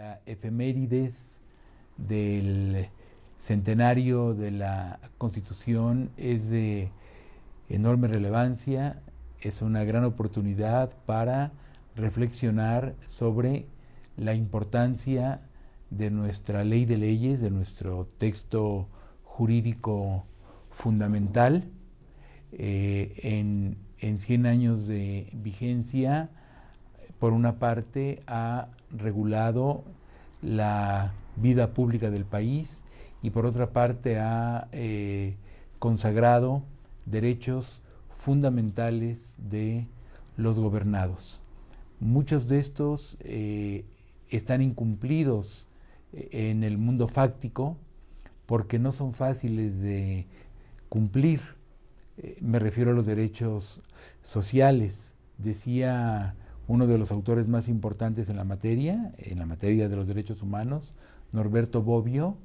La efemérides del centenario de la Constitución es de enorme relevancia, es una gran oportunidad para reflexionar sobre la importancia de nuestra ley de leyes, de nuestro texto jurídico fundamental. Eh, en, en 100 años de vigencia, por una parte, ha regulado la vida pública del país y por otra parte ha eh, consagrado derechos fundamentales de los gobernados. Muchos de estos eh, están incumplidos eh, en el mundo fáctico porque no son fáciles de cumplir. me refiero a los derechos sociales. Decía uno de los autores más importantes en la materia, en la materia de los derechos humanos, Norberto Bobbio,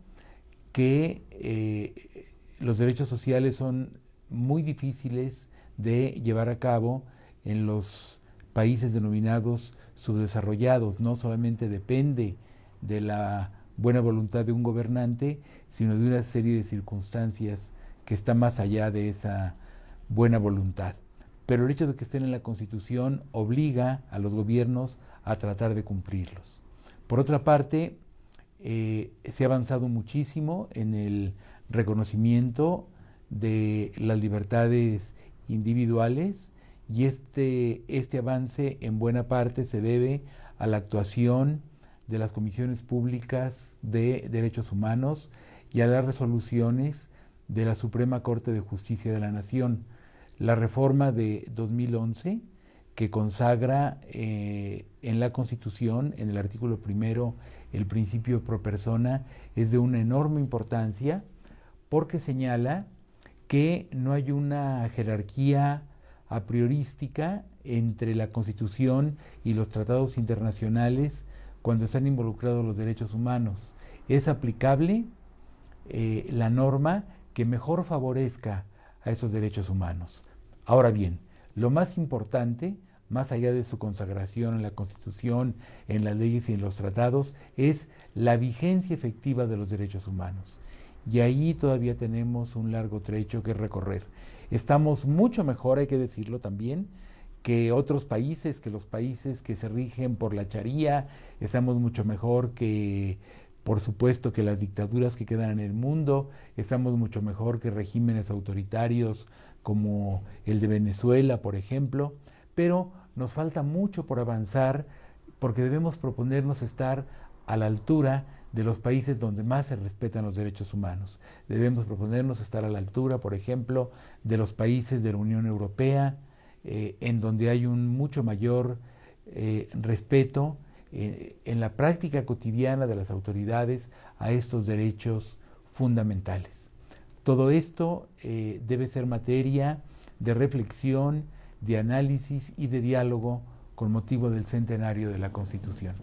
que eh, los derechos sociales son muy difíciles de llevar a cabo en los países denominados subdesarrollados. No solamente depende de la buena voluntad de un gobernante, sino de una serie de circunstancias que está más allá de esa buena voluntad pero el hecho de que estén en la Constitución obliga a los gobiernos a tratar de cumplirlos. Por otra parte, eh, se ha avanzado muchísimo en el reconocimiento de las libertades individuales y este, este avance en buena parte se debe a la actuación de las comisiones públicas de derechos humanos y a las resoluciones de la Suprema Corte de Justicia de la Nación la reforma de 2011 que consagra eh, en la Constitución, en el artículo primero, el principio pro persona, es de una enorme importancia porque señala que no hay una jerarquía a priorística entre la Constitución y los tratados internacionales cuando están involucrados los derechos humanos. Es aplicable eh, la norma que mejor favorezca a esos derechos humanos. Ahora bien, lo más importante, más allá de su consagración en la Constitución, en las leyes y en los tratados, es la vigencia efectiva de los derechos humanos. Y ahí todavía tenemos un largo trecho que recorrer. Estamos mucho mejor, hay que decirlo también, que otros países, que los países que se rigen por la charía, estamos mucho mejor que por supuesto que las dictaduras que quedan en el mundo, estamos mucho mejor que regímenes autoritarios como el de Venezuela, por ejemplo, pero nos falta mucho por avanzar porque debemos proponernos estar a la altura de los países donde más se respetan los derechos humanos. Debemos proponernos estar a la altura, por ejemplo, de los países de la Unión Europea, eh, en donde hay un mucho mayor eh, respeto eh, en la práctica cotidiana de las autoridades a estos derechos fundamentales. Todo esto eh, debe ser materia de reflexión, de análisis y de diálogo con motivo del centenario de la Constitución.